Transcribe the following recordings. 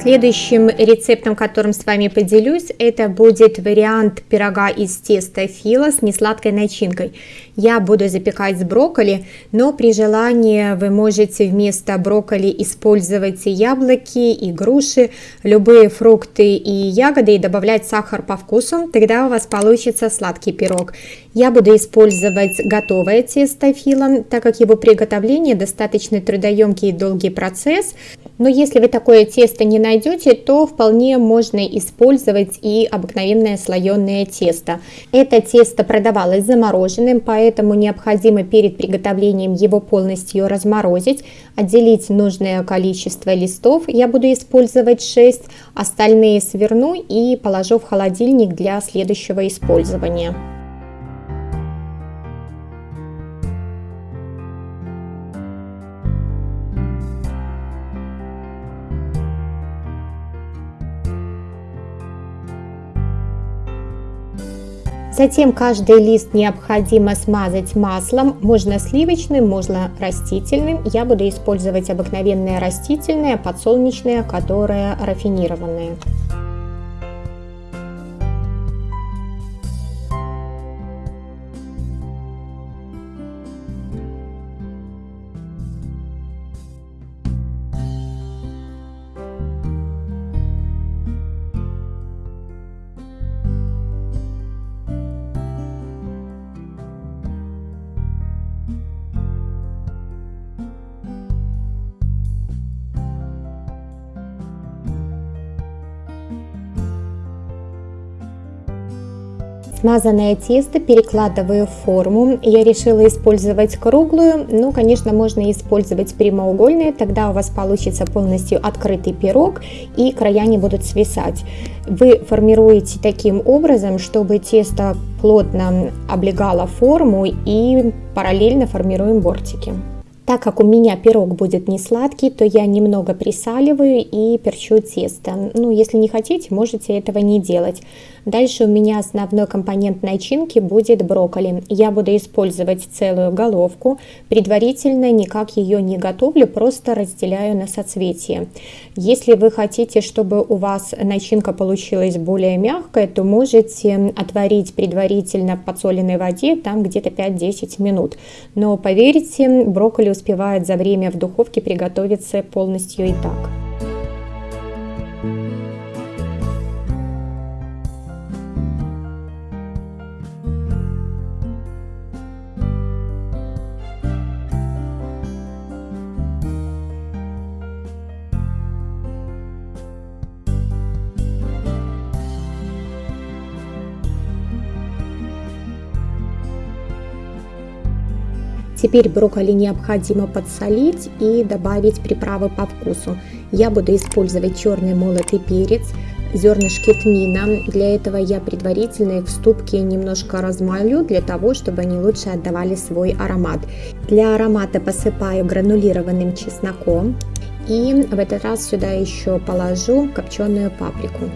Следующим рецептом, которым с вами поделюсь, это будет вариант пирога из теста фила с несладкой начинкой. Я буду запекать с брокколи, но при желании вы можете вместо брокколи использовать яблоки, и груши, любые фрукты и ягоды и добавлять сахар по вкусу, тогда у вас получится сладкий пирог. Я буду использовать готовое тесто фила, так как его приготовление достаточно трудоемкий и долгий процесс, но если вы такое тесто не найдете, то вполне можно использовать и обыкновенное слоеное тесто. Это тесто продавалось замороженным, поэтому необходимо перед приготовлением его полностью разморозить, отделить нужное количество листов. Я буду использовать 6, остальные сверну и положу в холодильник для следующего использования. Затем каждый лист необходимо смазать маслом, можно сливочным, можно растительным. Я буду использовать обыкновенное растительное, подсолнечное, которое рафинированное. Смазанное тесто перекладываю в форму. Я решила использовать круглую, но, конечно, можно использовать прямоугольные, тогда у вас получится полностью открытый пирог и края не будут свисать. Вы формируете таким образом, чтобы тесто плотно облегало форму и параллельно формируем бортики. Так как у меня пирог будет не сладкий, то я немного присаливаю и перчу тесто. Ну, если не хотите, можете этого не делать. Дальше у меня основной компонент начинки будет брокколи. Я буду использовать целую головку. Предварительно никак ее не готовлю, просто разделяю на соцветия. Если вы хотите, чтобы у вас начинка получилась более мягкая, то можете отварить предварительно в подсоленной воде там где-то 5-10 минут. Но поверьте, брокколи успевает за время в духовке приготовиться полностью и так. Теперь брокколи необходимо подсолить и добавить приправы по вкусу. Я буду использовать черный молотый перец, зернышки тмина. Для этого я предварительно их в ступке немножко размолю, для того, чтобы они лучше отдавали свой аромат. Для аромата посыпаю гранулированным чесноком. И в этот раз сюда еще положу копченую паприку.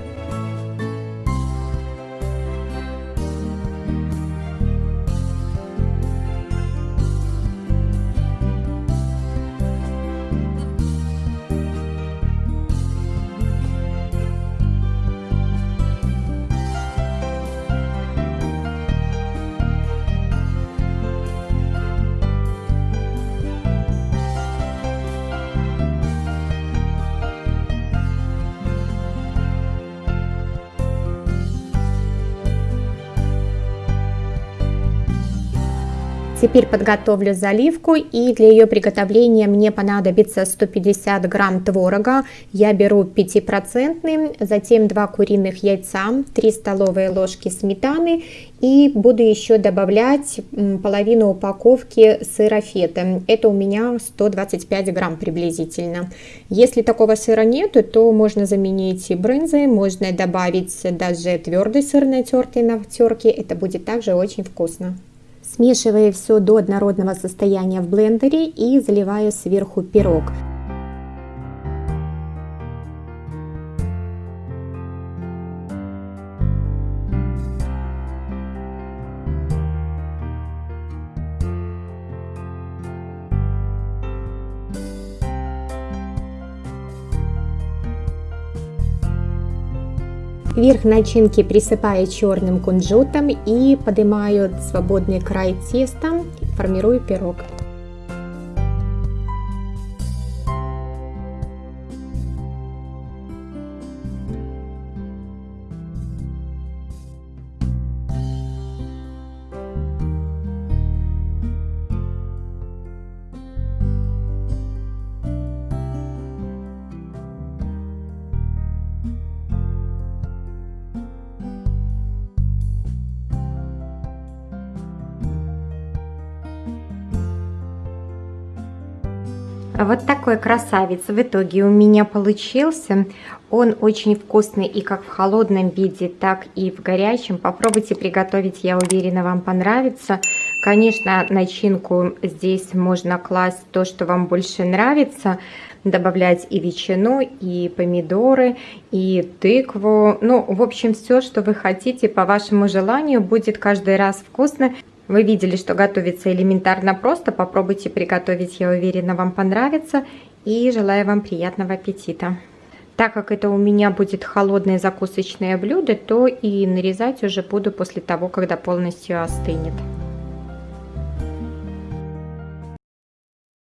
Теперь подготовлю заливку и для ее приготовления мне понадобится 150 грамм творога. Я беру 5%, затем 2 куриных яйца, 3 столовые ложки сметаны и буду еще добавлять половину упаковки сыра фета. Это у меня 125 грамм приблизительно. Если такого сыра нету, то можно заменить и брынзой, можно добавить даже твердый сыр натертый на терке. Это будет также очень вкусно. Смешиваю все до однородного состояния в блендере и заливаю сверху пирог. Верх начинки присыпаю черным кунжутом и поднимаю свободный край теста, формирую пирог. Вот такой красавец в итоге у меня получился. Он очень вкусный и как в холодном виде, так и в горячем. Попробуйте приготовить, я уверена, вам понравится. Конечно, начинку здесь можно класть то, что вам больше нравится. Добавлять и ветчину, и помидоры, и тыкву. Ну, в общем, все, что вы хотите по вашему желанию, будет каждый раз вкусно. Вы видели, что готовится элементарно просто. Попробуйте приготовить, я уверена, вам понравится. И желаю вам приятного аппетита. Так как это у меня будет холодное закусочное блюдо, то и нарезать уже буду после того, когда полностью остынет.